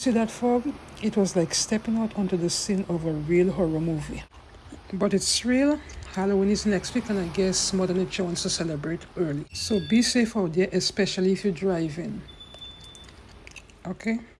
See that fog? It was like stepping out onto the scene of a real horror movie. But it's real. Halloween is next week and I guess Mother Nature wants to celebrate early. So be safe out there, especially if you're driving. Okay?